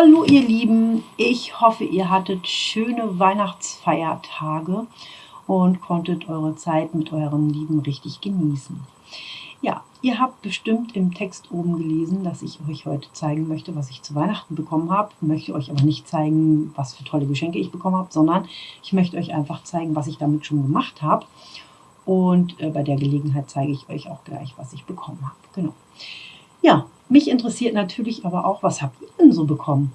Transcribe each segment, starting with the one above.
Hallo ihr Lieben, ich hoffe ihr hattet schöne Weihnachtsfeiertage und konntet eure Zeit mit euren Lieben richtig genießen. Ja, ihr habt bestimmt im Text oben gelesen, dass ich euch heute zeigen möchte, was ich zu Weihnachten bekommen habe. Ich möchte euch aber nicht zeigen, was für tolle Geschenke ich bekommen habe, sondern ich möchte euch einfach zeigen, was ich damit schon gemacht habe. Und äh, bei der Gelegenheit zeige ich euch auch gleich, was ich bekommen habe. Genau. Ja, mich interessiert natürlich aber auch, was habt ihr denn so bekommen?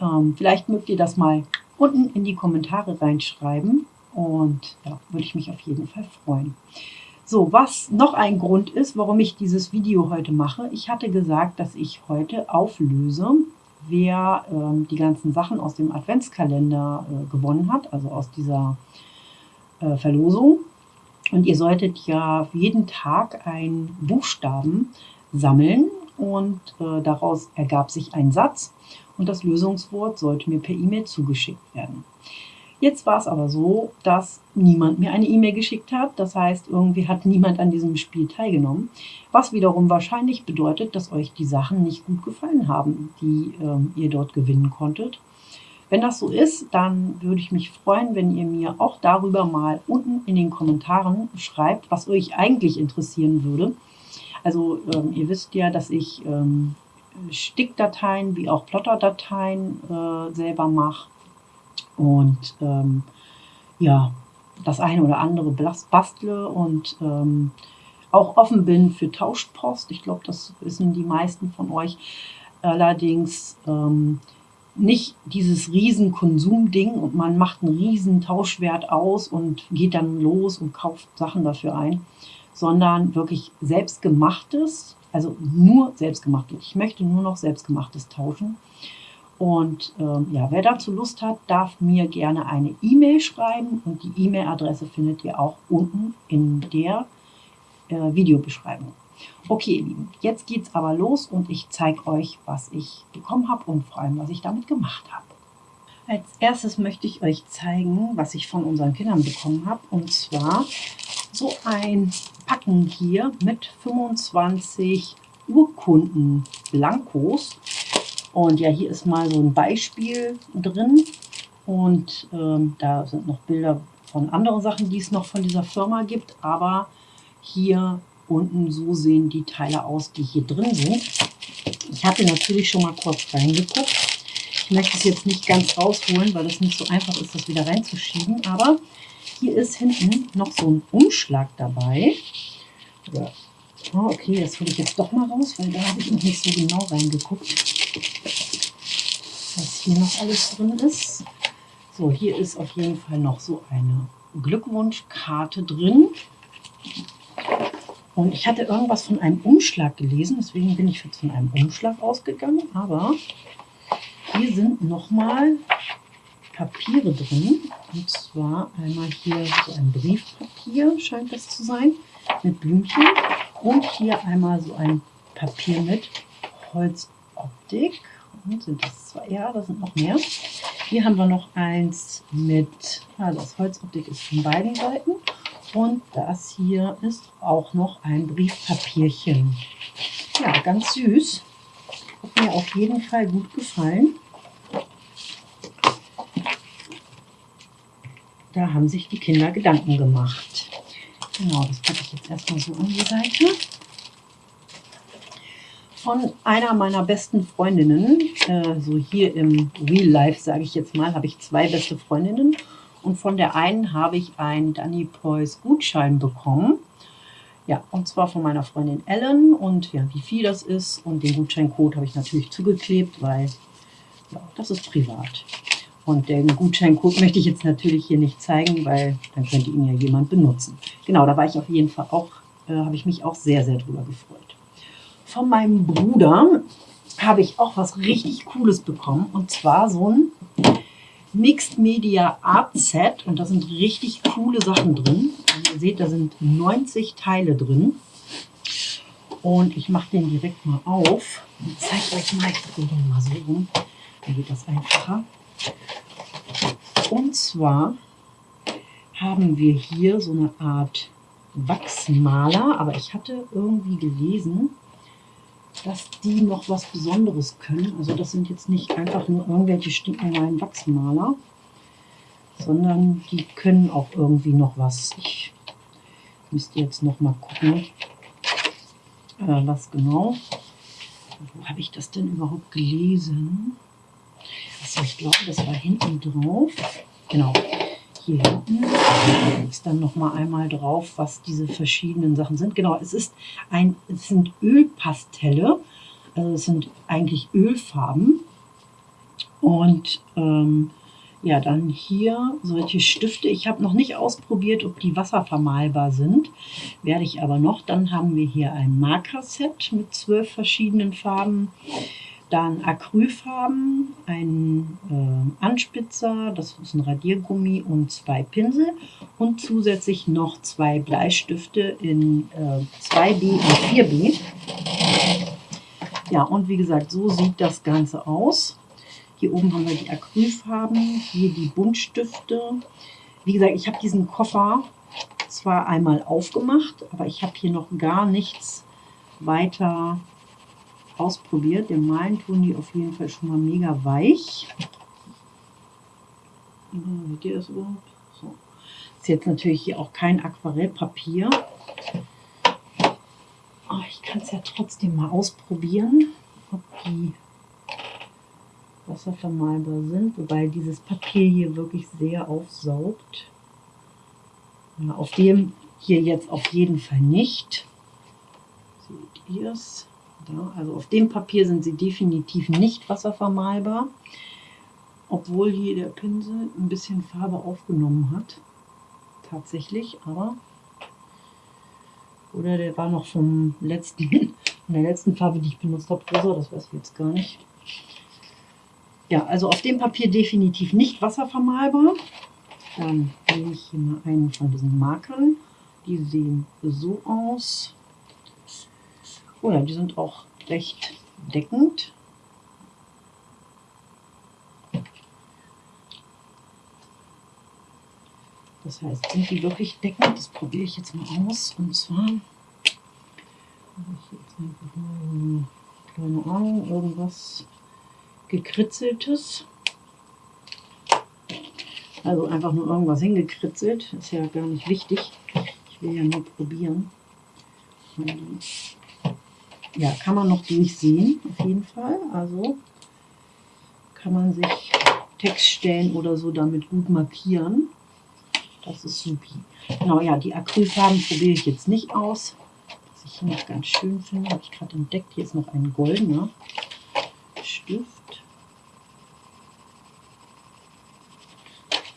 Ähm, vielleicht mögt ihr das mal unten in die Kommentare reinschreiben und ja, würde ich mich auf jeden Fall freuen. So, was noch ein Grund ist, warum ich dieses Video heute mache. Ich hatte gesagt, dass ich heute auflöse, wer ähm, die ganzen Sachen aus dem Adventskalender äh, gewonnen hat, also aus dieser äh, Verlosung. Und ihr solltet ja jeden Tag einen Buchstaben sammeln und äh, daraus ergab sich ein Satz und das Lösungswort sollte mir per E-Mail zugeschickt werden. Jetzt war es aber so, dass niemand mir eine E-Mail geschickt hat. Das heißt, irgendwie hat niemand an diesem Spiel teilgenommen. Was wiederum wahrscheinlich bedeutet, dass euch die Sachen nicht gut gefallen haben, die ähm, ihr dort gewinnen konntet. Wenn das so ist, dann würde ich mich freuen, wenn ihr mir auch darüber mal unten in den Kommentaren schreibt, was euch eigentlich interessieren würde. Also ähm, ihr wisst ja, dass ich ähm, Stickdateien wie auch Plotterdateien äh, selber mache und ähm, ja, das eine oder andere bastle und ähm, auch offen bin für Tauschpost. Ich glaube, das wissen die meisten von euch. Allerdings ähm, nicht dieses riesen Konsumding und man macht einen riesen Tauschwert aus und geht dann los und kauft Sachen dafür ein, sondern wirklich selbstgemachtes, also nur selbstgemachtes. Ich möchte nur noch selbstgemachtes tauschen. Und ähm, ja, wer dazu Lust hat, darf mir gerne eine E-Mail schreiben und die E-Mail-Adresse findet ihr auch unten in der äh, Videobeschreibung. Okay, ihr Lieben, jetzt geht's aber los und ich zeige euch, was ich bekommen habe und vor allem, was ich damit gemacht habe. Als erstes möchte ich euch zeigen, was ich von unseren Kindern bekommen habe. Und zwar so ein Packen hier mit 25 Urkunden Blankos. Und ja, hier ist mal so ein Beispiel drin. Und ähm, da sind noch Bilder von anderen Sachen, die es noch von dieser Firma gibt. Aber hier unten so sehen die Teile aus, die hier drin sind. Ich hatte natürlich schon mal kurz reingeguckt. Ich möchte es jetzt nicht ganz rausholen, weil es nicht so einfach ist, das wieder reinzuschieben. Aber hier ist hinten noch so ein Umschlag dabei. Oh, okay, das hole ich jetzt doch mal raus, weil da habe ich noch nicht so genau reingeguckt, was hier noch alles drin ist. So, hier ist auf jeden Fall noch so eine Glückwunschkarte drin. Und ich hatte irgendwas von einem Umschlag gelesen, deswegen bin ich jetzt von einem Umschlag ausgegangen. Aber hier sind nochmal Papiere drin. Und zwar einmal hier so ein Briefpapier, scheint das zu sein, mit Blümchen. Und hier einmal so ein Papier mit Holzoptik. Und sind das zwei? Ja, da sind noch mehr. Hier haben wir noch eins mit, also das Holzoptik ist von beiden Seiten. Und das hier ist auch noch ein Briefpapierchen. Ja, ganz süß. Hat mir auf jeden Fall gut gefallen. Da haben sich die Kinder Gedanken gemacht. Genau, das packe ich jetzt erstmal so an die Seite. Von einer meiner besten Freundinnen, äh, so hier im Real Life sage ich jetzt mal, habe ich zwei beste Freundinnen. Und von der einen habe ich einen Danny Preuß Gutschein bekommen. Ja, und zwar von meiner Freundin Ellen. Und ja, wie viel das ist und den Gutscheincode habe ich natürlich zugeklebt, weil ja, das ist privat. Und den Gutscheincode möchte ich jetzt natürlich hier nicht zeigen, weil dann könnte ihn ja jemand benutzen. Genau, da war ich auf jeden Fall auch, äh, habe ich mich auch sehr, sehr drüber gefreut. Von meinem Bruder habe ich auch was richtig Cooles bekommen. Und zwar so ein Mixed Media Art Set. Und da sind richtig coole Sachen drin. Und ihr seht, da sind 90 Teile drin. Und ich mache den direkt mal auf und zeige euch mal, ich drehe den mal so rum, dann geht das einfacher. Und zwar haben wir hier so eine Art Wachsmaler, aber ich hatte irgendwie gelesen, dass die noch was Besonderes können. Also das sind jetzt nicht einfach nur irgendwelche stinknormalen Wachsmaler, sondern die können auch irgendwie noch was. Ich müsste jetzt noch mal gucken, äh, was genau. Wo habe ich das denn überhaupt gelesen? Achso, ich glaube, das war hinten drauf. Genau, hier hinten ist dann noch mal einmal drauf, was diese verschiedenen Sachen sind. Genau, es ist ein, es sind Ölpastelle, also es sind eigentlich Ölfarben und ähm, ja, dann hier solche Stifte. Ich habe noch nicht ausprobiert, ob die wasservermalbar sind. Werde ich aber noch. Dann haben wir hier ein Markerset mit zwölf verschiedenen Farben. Dann Acrylfarben, ein äh, Anspitzer, das ist ein Radiergummi und zwei Pinsel und zusätzlich noch zwei Bleistifte in äh, 2B und 4B. Ja, und wie gesagt, so sieht das Ganze aus. Hier oben haben wir die Acrylfarben, hier die Buntstifte. Wie gesagt, ich habe diesen Koffer zwar einmal aufgemacht, aber ich habe hier noch gar nichts weiter ausprobiert. Den Malen tun die auf jeden Fall schon mal mega weich. Seht ihr das überhaupt? So. Ist jetzt natürlich hier auch kein Aquarellpapier. Aber oh, ich kann es ja trotzdem mal ausprobieren, ob die wasservermalbar sind. Wobei dieses Papier hier wirklich sehr aufsaugt. Ja, auf dem hier jetzt auf jeden Fall nicht. Seht ihr es? Also auf dem Papier sind sie definitiv nicht wasservermalbar, obwohl hier der Pinsel ein bisschen Farbe aufgenommen hat. Tatsächlich, aber oder der war noch vom letzten, von der letzten Farbe, die ich benutzt habe, rosa, das weiß ich jetzt gar nicht. Ja, also auf dem Papier definitiv nicht wasservermalbar. Dann nehme ich hier mal einen von diesen Markern. Die sehen so aus. Ja, die sind auch recht deckend. Das heißt, sind die wirklich deckend? Das probiere ich jetzt mal aus. Und zwar keine Ahnung, irgendwas gekritzeltes. Also einfach nur irgendwas hingekritzelt. Ist ja gar nicht wichtig. Ich will ja nur probieren. Ja, kann man noch durchsehen, auf jeden Fall. Also kann man sich Textstellen oder so damit gut markieren. Das ist supi. Genau, ja, die Acrylfarben probiere ich jetzt nicht aus. Was ich hier noch ganz schön finde, habe ich gerade entdeckt. Hier ist noch ein goldener Stift.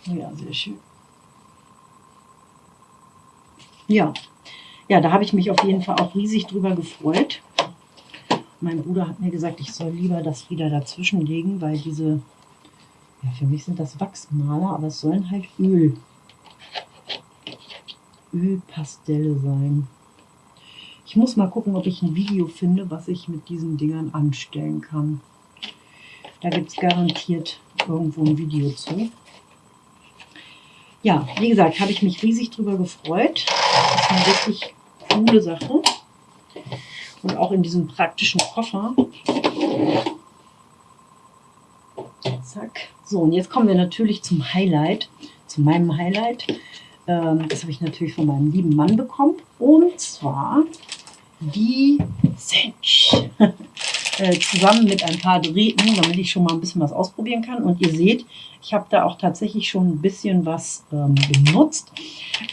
Ja, sehr schön. Ja, ja, da habe ich mich auf jeden Fall auch riesig drüber gefreut. Mein Bruder hat mir gesagt, ich soll lieber das wieder dazwischen legen, weil diese, ja, für mich sind das Wachsmaler, aber es sollen halt Öl, Ölpastelle sein. Ich muss mal gucken, ob ich ein Video finde, was ich mit diesen Dingern anstellen kann. Da gibt es garantiert irgendwo ein Video zu. Ja, wie gesagt, habe ich mich riesig drüber gefreut. Das eine wirklich coole Sache. Und auch in diesem praktischen Koffer. Zack. So, und jetzt kommen wir natürlich zum Highlight, zu meinem Highlight. Ähm, das habe ich natürlich von meinem lieben Mann bekommen. Und zwar die Cinch. Äh, zusammen mit ein paar Drähten, damit ich schon mal ein bisschen was ausprobieren kann. Und ihr seht, ich habe da auch tatsächlich schon ein bisschen was ähm, benutzt.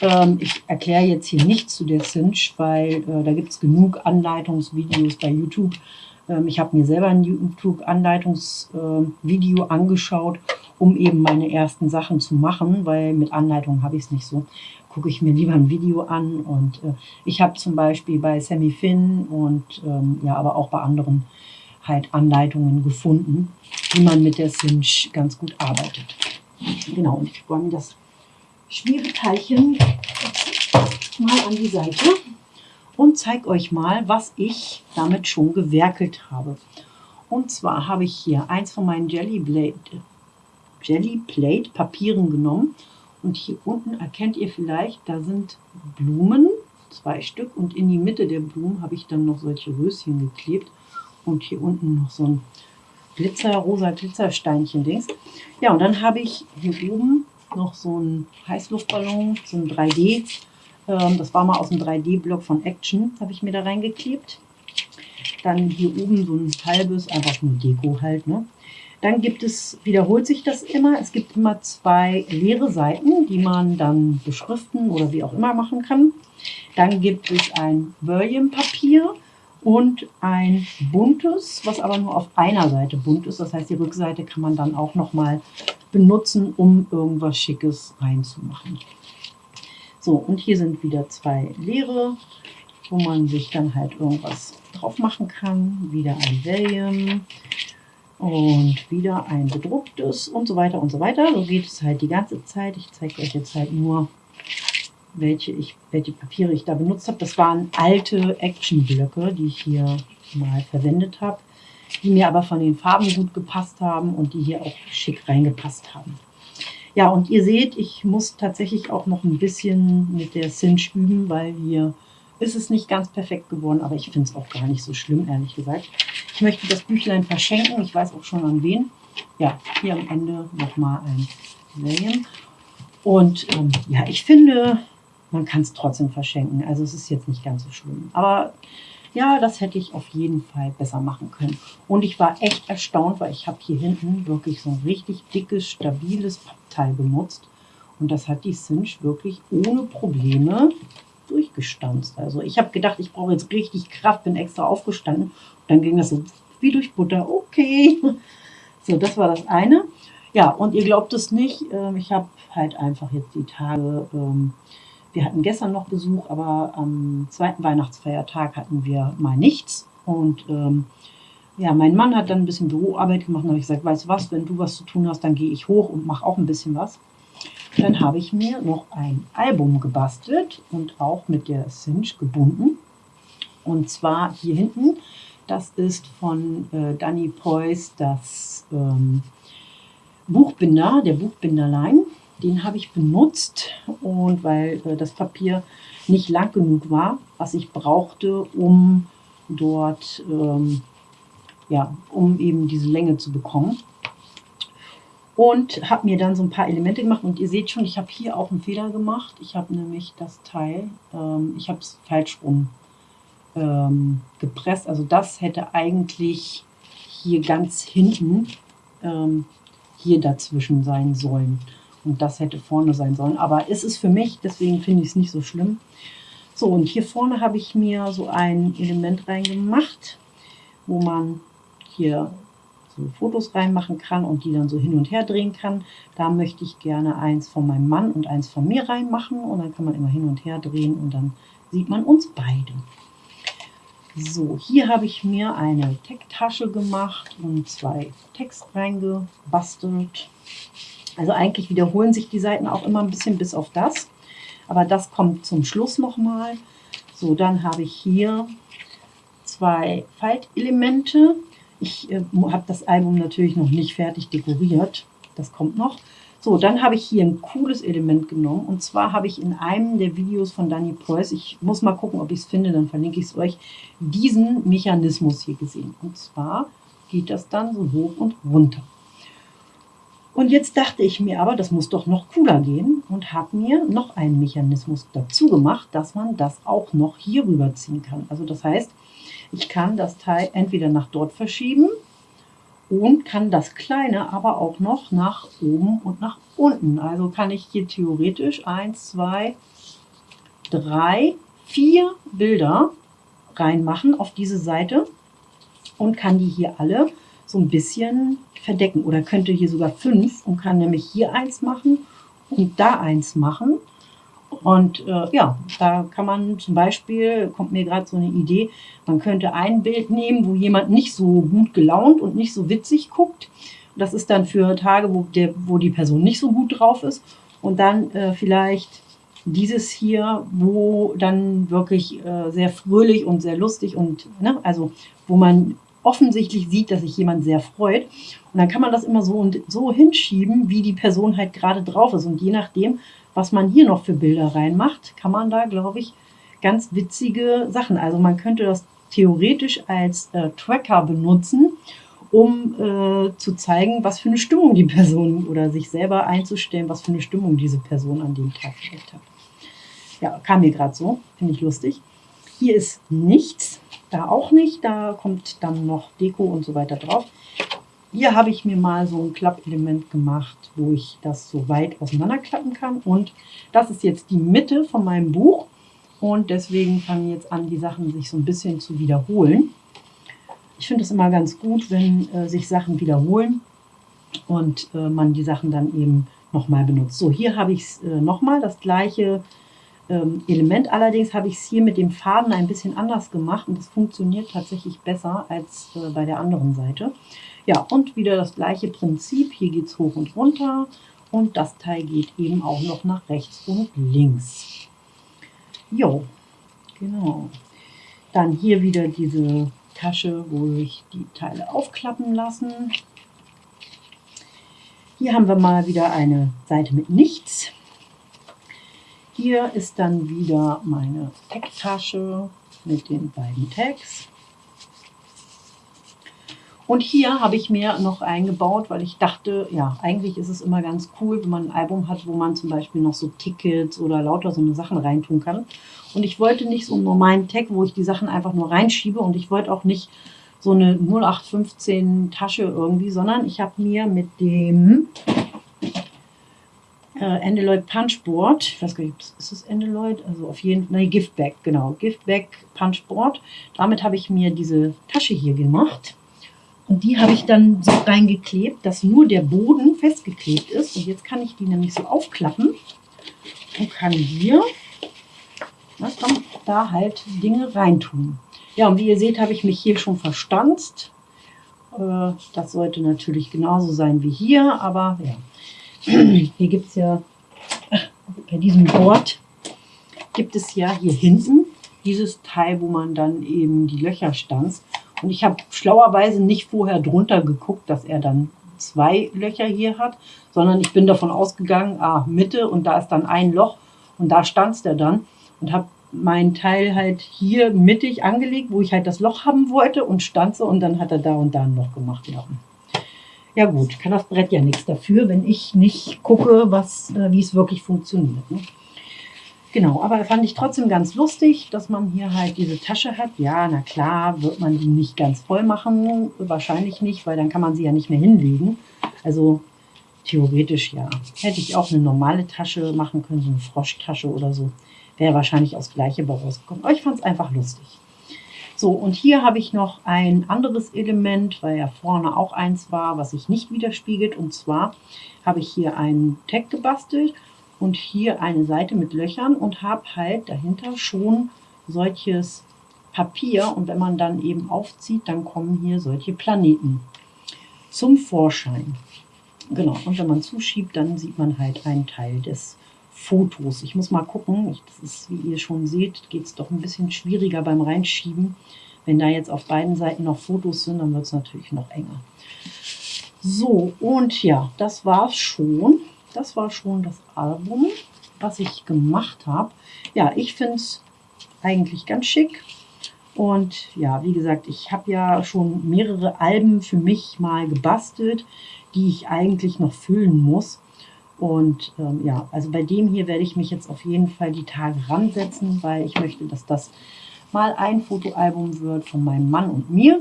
Ähm, ich erkläre jetzt hier nichts zu der Cinch, weil äh, da gibt es genug Anleitungsvideos bei YouTube. Ähm, ich habe mir selber ein YouTube-Anleitungsvideo äh, angeschaut, um eben meine ersten Sachen zu machen, weil mit Anleitung habe ich es nicht so gucke ich mir lieber ein Video an. Und äh, ich habe zum Beispiel bei Sammy Finn und ähm, ja, aber auch bei anderen halt Anleitungen gefunden, wie man mit der Cinch ganz gut arbeitet. Genau, und ich räume das Schmiereteilchen mal an die Seite und zeige euch mal, was ich damit schon gewerkelt habe. Und zwar habe ich hier eins von meinen Jelly Plate, Jelly Plate Papieren genommen und hier unten erkennt ihr vielleicht, da sind Blumen, zwei Stück. Und in die Mitte der Blumen habe ich dann noch solche Röschen geklebt. Und hier unten noch so ein Glitzer, rosa Glitzersteinchen-Dings. Ja, und dann habe ich hier oben noch so ein Heißluftballon, so ein 3D. Ähm, das war mal aus dem 3D-Block von Action, habe ich mir da reingeklebt. Dann hier oben so ein halbes, einfach nur Deko halt. Ne? Dann gibt es, wiederholt sich das immer, es gibt immer zwei leere Seiten, die man dann beschriften oder wie auch immer machen kann. Dann gibt es ein Volume-Papier und ein buntes, was aber nur auf einer Seite bunt ist. Das heißt, die Rückseite kann man dann auch nochmal benutzen, um irgendwas Schickes reinzumachen. So, und hier sind wieder zwei leere, wo man sich dann halt irgendwas drauf machen kann. Wieder ein Valium und wieder ein bedrucktes und so weiter und so weiter. So geht es halt die ganze Zeit. Ich zeige euch jetzt halt nur, welche, ich, welche Papiere ich da benutzt habe. Das waren alte Action-Blöcke, die ich hier mal verwendet habe, die mir aber von den Farben gut gepasst haben und die hier auch schick reingepasst haben. Ja, und ihr seht, ich muss tatsächlich auch noch ein bisschen mit der Cinch üben, weil hier ist es nicht ganz perfekt geworden, aber ich finde es auch gar nicht so schlimm, ehrlich gesagt. Ich möchte das Büchlein verschenken, ich weiß auch schon an wen. Ja, hier am Ende nochmal ein William. Und ähm, ja, ich finde, man kann es trotzdem verschenken. Also es ist jetzt nicht ganz so schlimm. Aber ja, das hätte ich auf jeden Fall besser machen können. Und ich war echt erstaunt, weil ich habe hier hinten wirklich so ein richtig dickes, stabiles Pappteil benutzt. Und das hat die Cinch wirklich ohne Probleme durchgestanzt. Also ich habe gedacht, ich brauche jetzt richtig Kraft, bin extra aufgestanden. Und dann ging das so wie durch Butter. Okay. So, das war das eine. Ja, und ihr glaubt es nicht, ähm, ich habe halt einfach jetzt die Tage ähm, wir hatten gestern noch Besuch, aber am zweiten Weihnachtsfeiertag hatten wir mal nichts. Und ähm, ja, mein Mann hat dann ein bisschen Büroarbeit gemacht und habe ich gesagt, weißt du was, wenn du was zu tun hast, dann gehe ich hoch und mache auch ein bisschen was. Dann habe ich mir noch ein Album gebastelt und auch mit der Cinch gebunden. Und zwar hier hinten, das ist von äh, Danny Preuß das ähm, Buchbinder, der Buchbinderlein. Den habe ich benutzt und weil äh, das Papier nicht lang genug war, was ich brauchte, um dort, ähm, ja, um eben diese Länge zu bekommen. Und habe mir dann so ein paar Elemente gemacht und ihr seht schon, ich habe hier auch einen Fehler gemacht. Ich habe nämlich das Teil, ähm, ich habe es falsch rum ähm, gepresst. Also das hätte eigentlich hier ganz hinten ähm, hier dazwischen sein sollen. Und das hätte vorne sein sollen. Aber es ist für mich, deswegen finde ich es nicht so schlimm. So, und hier vorne habe ich mir so ein Element reingemacht, wo man hier so Fotos reinmachen kann und die dann so hin und her drehen kann. Da möchte ich gerne eins von meinem Mann und eins von mir reinmachen. Und dann kann man immer hin und her drehen und dann sieht man uns beide. So, hier habe ich mir eine Tech-Tasche gemacht und zwei Text reingebastelt. Also eigentlich wiederholen sich die Seiten auch immer ein bisschen bis auf das. Aber das kommt zum Schluss nochmal. So, dann habe ich hier zwei Faltelemente. Ich äh, habe das Album natürlich noch nicht fertig dekoriert. Das kommt noch. So, dann habe ich hier ein cooles Element genommen. Und zwar habe ich in einem der Videos von Danny Preuß, ich muss mal gucken, ob ich es finde, dann verlinke ich es euch, diesen Mechanismus hier gesehen. Und zwar geht das dann so hoch und runter. Und jetzt dachte ich mir aber, das muss doch noch cooler gehen und habe mir noch einen Mechanismus dazu gemacht, dass man das auch noch hier rüberziehen kann. Also das heißt, ich kann das Teil entweder nach dort verschieben und kann das kleine aber auch noch nach oben und nach unten. Also kann ich hier theoretisch 1, 2, 3, 4 Bilder reinmachen auf diese Seite und kann die hier alle so ein bisschen verdecken. Oder könnte hier sogar fünf und kann nämlich hier eins machen und da eins machen. Und äh, ja, da kann man zum Beispiel, kommt mir gerade so eine Idee, man könnte ein Bild nehmen, wo jemand nicht so gut gelaunt und nicht so witzig guckt. Das ist dann für Tage, wo, der, wo die Person nicht so gut drauf ist. Und dann äh, vielleicht dieses hier, wo dann wirklich äh, sehr fröhlich und sehr lustig und, ne, also wo man offensichtlich sieht, dass sich jemand sehr freut. Und dann kann man das immer so und so hinschieben, wie die Person halt gerade drauf ist. Und je nachdem, was man hier noch für Bilder reinmacht, kann man da, glaube ich, ganz witzige Sachen. Also man könnte das theoretisch als äh, Tracker benutzen, um äh, zu zeigen, was für eine Stimmung die Person oder sich selber einzustellen, was für eine Stimmung diese Person an dem Tag vielleicht hat. Ja, kam mir gerade so, finde ich lustig. Hier ist nichts, da auch nicht, da kommt dann noch Deko und so weiter drauf. Hier habe ich mir mal so ein Klappelement gemacht, wo ich das so weit auseinanderklappen kann. Und das ist jetzt die Mitte von meinem Buch. Und deswegen fangen jetzt an, die Sachen sich so ein bisschen zu wiederholen. Ich finde es immer ganz gut, wenn äh, sich Sachen wiederholen und äh, man die Sachen dann eben nochmal benutzt. So, hier habe ich äh, nochmal, das gleiche ähm, Element. Allerdings habe ich es hier mit dem Faden ein bisschen anders gemacht und es funktioniert tatsächlich besser als äh, bei der anderen Seite. Ja, und wieder das gleiche Prinzip. Hier geht es hoch und runter und das Teil geht eben auch noch nach rechts und links. Jo, genau. Dann hier wieder diese Tasche, wo ich die Teile aufklappen lassen. Hier haben wir mal wieder eine Seite mit nichts. Hier ist dann wieder meine Tag-Tasche mit den beiden Tags. Und hier habe ich mir noch eingebaut, weil ich dachte, ja, eigentlich ist es immer ganz cool, wenn man ein Album hat, wo man zum Beispiel noch so Tickets oder lauter so eine Sachen reintun kann. Und ich wollte nicht so einen normalen Tag, wo ich die Sachen einfach nur reinschiebe und ich wollte auch nicht so eine 0815 Tasche irgendwie, sondern ich habe mir mit dem äh, Endeloid Punchboard, ich weiß gar nicht, ist es Endeloid? Also auf jeden Fall, nein, Giftback, genau, Giftback Punchboard. Damit habe ich mir diese Tasche hier gemacht. Und die habe ich dann so reingeklebt, dass nur der Boden festgeklebt ist. Und jetzt kann ich die nämlich so aufklappen und kann hier na, da halt Dinge reintun. Ja, und wie ihr seht, habe ich mich hier schon verstanzt. Äh, das sollte natürlich genauso sein wie hier, aber ja. Hier gibt es ja, bei diesem Board gibt es ja hier hinten dieses Teil, wo man dann eben die Löcher stanzt. Und ich habe schlauerweise nicht vorher drunter geguckt, dass er dann zwei Löcher hier hat, sondern ich bin davon ausgegangen, ah, Mitte und da ist dann ein Loch und da stanzt er dann und habe mein Teil halt hier mittig angelegt, wo ich halt das Loch haben wollte und stanze und dann hat er da und da ein Loch gemacht. Ja, ja gut, kann das Brett ja nichts dafür, wenn ich nicht gucke, was, äh, wie es wirklich funktioniert. Ne? Genau, aber fand ich trotzdem ganz lustig, dass man hier halt diese Tasche hat. Ja, na klar, wird man die nicht ganz voll machen. Wahrscheinlich nicht, weil dann kann man sie ja nicht mehr hinlegen. Also theoretisch ja. Hätte ich auch eine normale Tasche machen können, so eine Froschtasche oder so. Wäre wahrscheinlich aus gleiche rausgekommen. Aber ich fand es einfach lustig. So, und hier habe ich noch ein anderes Element, weil ja vorne auch eins war, was sich nicht widerspiegelt. Und zwar habe ich hier einen Tag gebastelt und hier eine Seite mit Löchern und habe halt dahinter schon solches Papier und wenn man dann eben aufzieht, dann kommen hier solche Planeten zum Vorschein. Genau, und wenn man zuschiebt, dann sieht man halt einen Teil des Fotos. Ich muss mal gucken, ich, das ist, wie ihr schon seht, geht es doch ein bisschen schwieriger beim Reinschieben. Wenn da jetzt auf beiden Seiten noch Fotos sind, dann wird es natürlich noch enger. So, und ja, das war es schon das war schon das Album, was ich gemacht habe. Ja, ich finde es eigentlich ganz schick. Und ja, wie gesagt, ich habe ja schon mehrere Alben für mich mal gebastelt, die ich eigentlich noch füllen muss. Und ähm, ja, also bei dem hier werde ich mich jetzt auf jeden Fall die Tage ransetzen, weil ich möchte, dass das mal ein Fotoalbum wird von meinem Mann und mir.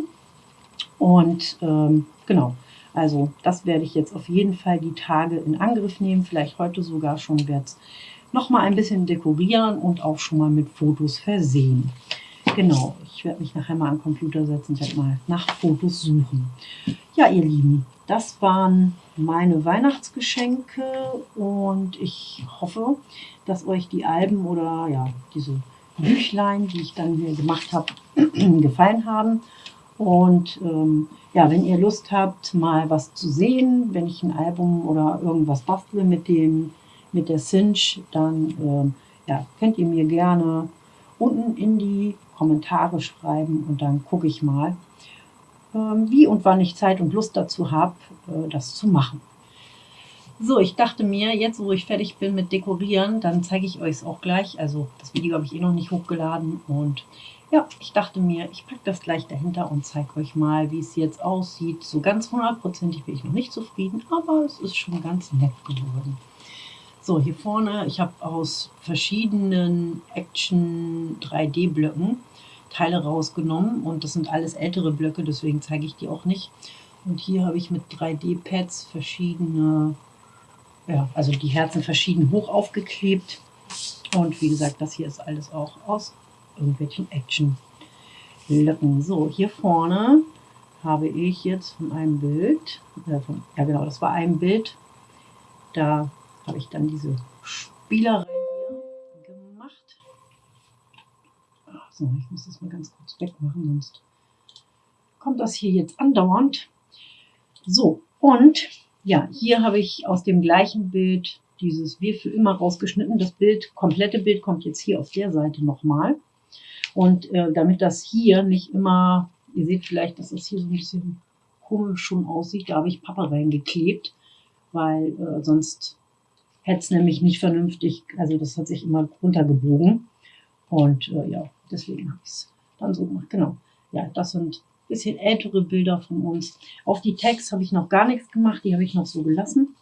Und ähm, genau, also das werde ich jetzt auf jeden Fall die Tage in Angriff nehmen, vielleicht heute sogar schon werde es nochmal ein bisschen dekorieren und auch schon mal mit Fotos versehen. Genau, ich werde mich nachher mal am Computer setzen, werde mal nach Fotos suchen. Ja, ihr Lieben, das waren meine Weihnachtsgeschenke und ich hoffe, dass euch die Alben oder ja, diese Büchlein, die ich dann hier gemacht habe, gefallen haben. Und ähm, ja, wenn ihr Lust habt, mal was zu sehen, wenn ich ein Album oder irgendwas bastle mit, dem, mit der Cinch, dann ähm, ja, könnt ihr mir gerne unten in die Kommentare schreiben und dann gucke ich mal, ähm, wie und wann ich Zeit und Lust dazu habe, äh, das zu machen. So, ich dachte mir, jetzt wo ich fertig bin mit Dekorieren, dann zeige ich euch es auch gleich. Also das Video habe ich eh noch nicht hochgeladen und ja, ich dachte mir, ich packe das gleich dahinter und zeige euch mal, wie es jetzt aussieht. So ganz hundertprozentig bin ich noch nicht zufrieden, aber es ist schon ganz nett geworden. So, hier vorne, ich habe aus verschiedenen Action 3D-Blöcken Teile rausgenommen und das sind alles ältere Blöcke, deswegen zeige ich die auch nicht. Und hier habe ich mit 3D-Pads verschiedene ja, also die Herzen verschieden hoch aufgeklebt. Und wie gesagt, das hier ist alles auch aus irgendwelchen Action-Löcken. So, hier vorne habe ich jetzt von einem Bild, äh, von, ja genau, das war ein Bild, da habe ich dann diese Spielerei hier gemacht. Ach so, ich muss das mal ganz kurz wegmachen, sonst kommt das hier jetzt andauernd. So, und ja, hier habe ich aus dem gleichen Bild dieses Wir für immer rausgeschnitten. Das Bild, komplette Bild kommt jetzt hier auf der Seite nochmal. Und äh, damit das hier nicht immer, ihr seht vielleicht, dass das hier so ein bisschen komisch schon aussieht, da habe ich Pappe reingeklebt, weil äh, sonst hätte es nämlich nicht vernünftig, also das hat sich immer runtergebogen. Und äh, ja, deswegen habe ich es dann so gemacht. Genau. Ja, das sind bisschen ältere Bilder von uns. Auf die Tags habe ich noch gar nichts gemacht, die habe ich noch so gelassen.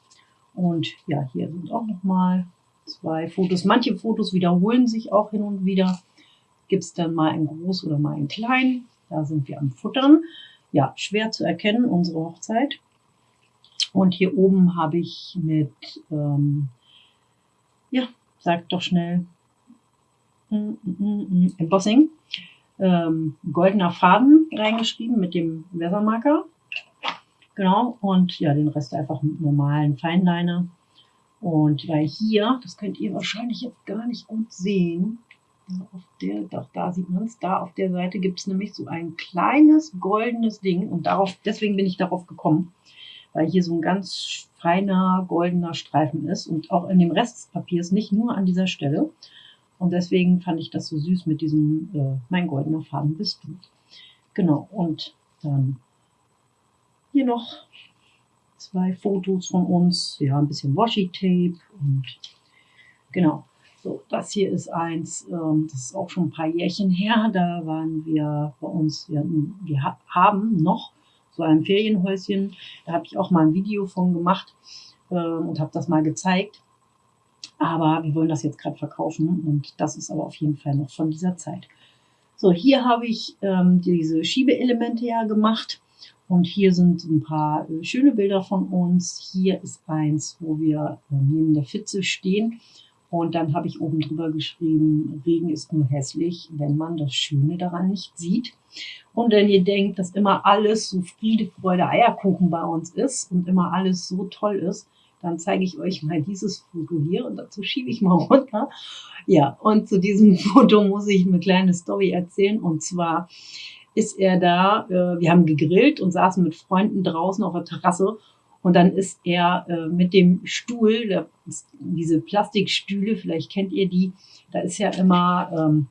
Und ja, hier sind auch noch mal zwei Fotos. Manche Fotos wiederholen sich auch hin und wieder. Gibt es dann mal ein groß oder mal ein klein. Da sind wir am Futtern. Ja, schwer zu erkennen, unsere Hochzeit. Und hier oben habe ich mit, ähm, ja, sagt doch schnell, mm, mm, mm, Embossing ähm, goldener Faden reingeschrieben mit dem Weathermarker. Genau, und ja, den Rest einfach mit normalen Feinliner. Und weil hier, das könnt ihr wahrscheinlich jetzt gar nicht gut sehen, auf der, doch, da sieht man es, da auf der Seite gibt es nämlich so ein kleines goldenes Ding und darauf, deswegen bin ich darauf gekommen, weil hier so ein ganz feiner goldener Streifen ist und auch in dem Rest des Papiers, nicht nur an dieser Stelle. Und deswegen fand ich das so süß mit diesem äh, Mein goldener Faden bist du. Genau, und dann hier noch zwei Fotos von uns. Ja, ein bisschen Washi-Tape und genau. So, das hier ist eins, ähm, das ist auch schon ein paar Jährchen her. Da waren wir bei uns, wir, wir haben noch so ein Ferienhäuschen. Da habe ich auch mal ein Video von gemacht äh, und habe das mal gezeigt. Aber wir wollen das jetzt gerade verkaufen und das ist aber auf jeden Fall noch von dieser Zeit. So, hier habe ich ähm, diese Schiebeelemente ja gemacht und hier sind ein paar äh, schöne Bilder von uns. Hier ist eins, wo wir äh, neben der Pfütze stehen und dann habe ich oben drüber geschrieben, Regen ist nur hässlich, wenn man das Schöne daran nicht sieht. Und wenn ihr denkt, dass immer alles so Friede, Freude, Eierkuchen bei uns ist und immer alles so toll ist, dann zeige ich euch mal dieses Foto hier und dazu schiebe ich mal runter. Ja, und zu diesem Foto muss ich eine kleine Story erzählen und zwar ist er da, äh, wir haben gegrillt und saßen mit Freunden draußen auf der Terrasse und dann ist er äh, mit dem Stuhl, der, diese Plastikstühle, vielleicht kennt ihr die, da ist ja immer ähm,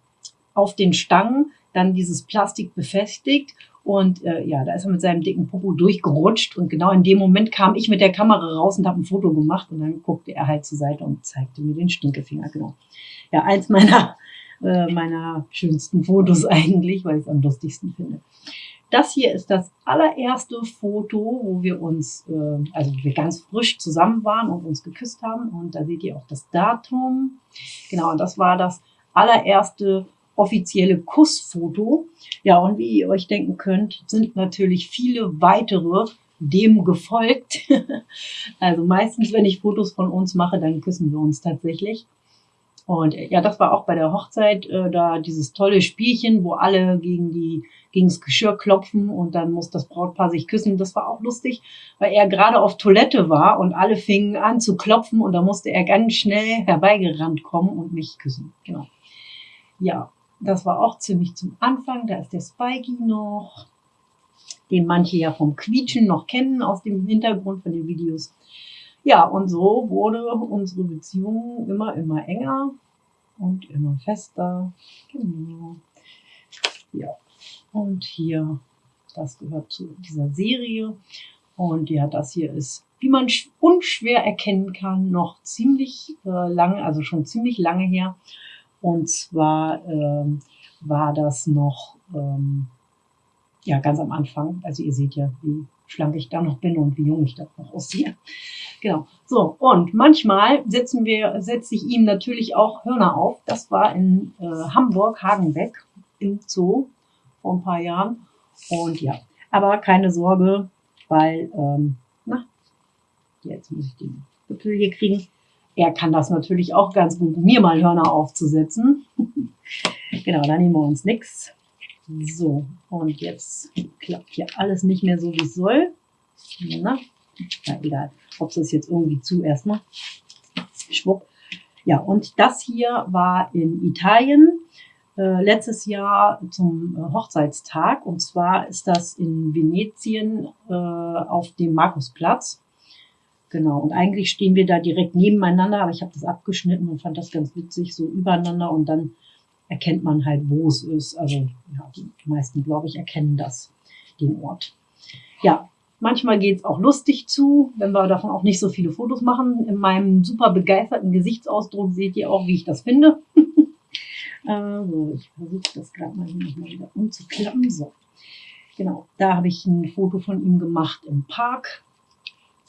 auf den Stangen dann dieses Plastik befestigt und äh, ja, da ist er mit seinem dicken Popo durchgerutscht. Und genau in dem Moment kam ich mit der Kamera raus und habe ein Foto gemacht. Und dann guckte er halt zur Seite und zeigte mir den Stinkefinger. Genau. Ja, eins meiner, äh, meiner schönsten Fotos eigentlich, weil ich es am lustigsten finde. Das hier ist das allererste Foto, wo wir uns, äh, also wir ganz frisch zusammen waren und uns geküsst haben. Und da seht ihr auch das Datum. Genau, und das war das allererste offizielle Kussfoto. Ja, und wie ihr euch denken könnt, sind natürlich viele weitere dem gefolgt. also meistens, wenn ich Fotos von uns mache, dann küssen wir uns tatsächlich. Und äh, ja, das war auch bei der Hochzeit äh, da dieses tolle Spielchen, wo alle gegen die gegen das Geschirr klopfen und dann muss das Brautpaar sich küssen. Das war auch lustig, weil er gerade auf Toilette war und alle fingen an zu klopfen und da musste er ganz schnell herbeigerannt kommen und mich küssen. Genau. Ja, das war auch ziemlich zum Anfang. Da ist der Spikey noch, den manche ja vom Quietschen noch kennen aus dem Hintergrund von den Videos. Ja, und so wurde unsere Beziehung immer, immer enger und immer fester. Genau. Ja, und hier, das gehört zu dieser Serie. Und ja, das hier ist, wie man unschwer erkennen kann, noch ziemlich äh, lange, also schon ziemlich lange her. Und zwar ähm, war das noch ähm, ja ganz am Anfang. Also ihr seht ja, wie schlank ich da noch bin und wie jung ich da noch aussehe. Genau. So, und manchmal setzen wir, setze ich ihm natürlich auch Hörner auf. Das war in äh, Hamburg, Hagenbeck im Zoo vor ein paar Jahren. Und ja, aber keine Sorge, weil, ähm, na, jetzt muss ich den Gipfel hier kriegen. Er kann das natürlich auch ganz gut, mir mal Hörner aufzusetzen. genau, da nehmen wir uns nichts. So, und jetzt klappt hier alles nicht mehr so, wie es soll. Na, na egal, ob es jetzt irgendwie zu erstmal. Schwupp. Ja, und das hier war in Italien äh, letztes Jahr zum äh, Hochzeitstag. Und zwar ist das in Venetien äh, auf dem Markusplatz. Genau, und eigentlich stehen wir da direkt nebeneinander, aber ich habe das abgeschnitten und fand das ganz witzig, so übereinander und dann erkennt man halt, wo es ist. Also ja, die meisten, glaube ich, erkennen das, den Ort. Ja, manchmal geht es auch lustig zu, wenn wir davon auch nicht so viele Fotos machen. In meinem super begeisterten Gesichtsausdruck seht ihr auch, wie ich das finde. also, ich versuche das gerade mal hier nochmal wieder umzuklappen. So, genau, da habe ich ein Foto von ihm gemacht im Park.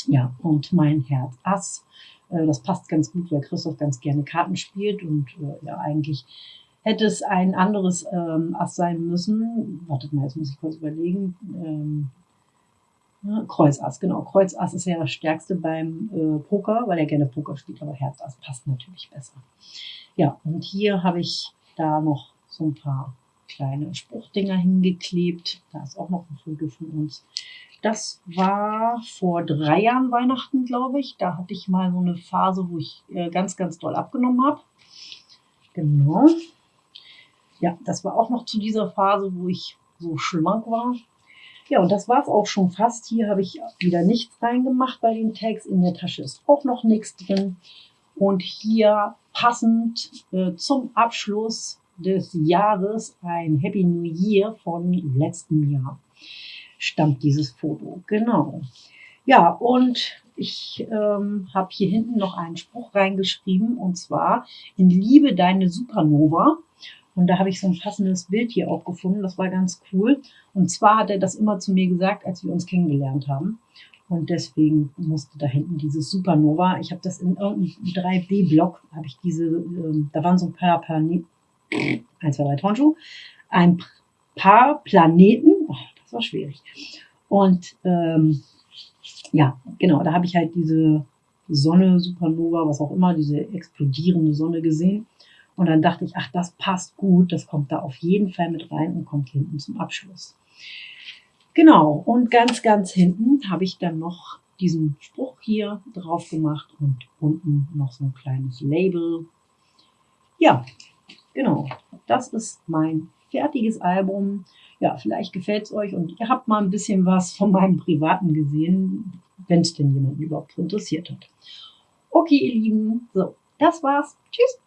Ja, und mein Herz Ass. Äh, das passt ganz gut, weil Christoph ganz gerne Karten spielt und äh, ja, eigentlich hätte es ein anderes ähm, Ass sein müssen. Wartet mal, jetzt muss ich kurz überlegen. Ähm, ja, Kreuzass, genau. Kreuzass ist ja das Stärkste beim äh, Poker, weil er gerne Poker spielt, aber Herzass passt natürlich besser. Ja, und hier habe ich da noch so ein paar kleine Spruchdinger hingeklebt. Da ist auch noch ein Foto von uns. Das war vor drei Jahren Weihnachten, glaube ich. Da hatte ich mal so eine Phase, wo ich äh, ganz, ganz doll abgenommen habe. Genau ja, das war auch noch zu dieser Phase, wo ich so schlank war. Ja, und das war es auch schon fast. Hier habe ich wieder nichts reingemacht bei den Tags. In der Tasche ist auch noch nichts drin. Und hier passend äh, zum Abschluss des Jahres ein Happy New Year von letztem Jahr stammt dieses Foto. Genau. Ja, und ich ähm, habe hier hinten noch einen Spruch reingeschrieben und zwar in Liebe deine Supernova. Und da habe ich so ein passendes Bild hier auch gefunden. Das war ganz cool. Und zwar hat er das immer zu mir gesagt, als wir uns kennengelernt haben. Und deswegen musste da hinten dieses Supernova. Ich habe das in irgendeinem 3D-Block, habe ich diese, äh, da waren so ein paar Planeten, 1, 2, 3 Tonschuh, ein paar Planeten, oh, das war schwierig. Und ähm, ja, genau, da habe ich halt diese Sonne, Supernova, was auch immer, diese explodierende Sonne gesehen. Und dann dachte ich, ach, das passt gut, das kommt da auf jeden Fall mit rein und kommt hinten zum Abschluss. Genau, und ganz, ganz hinten habe ich dann noch diesen Spruch hier drauf gemacht und unten noch so ein kleines Label. Ja, genau, das ist mein fertiges Album. Ja, vielleicht gefällt es euch und ihr habt mal ein bisschen was von meinem Privaten gesehen, wenn es denn jemand überhaupt interessiert hat. Okay, ihr Lieben, so, das war's. Tschüss.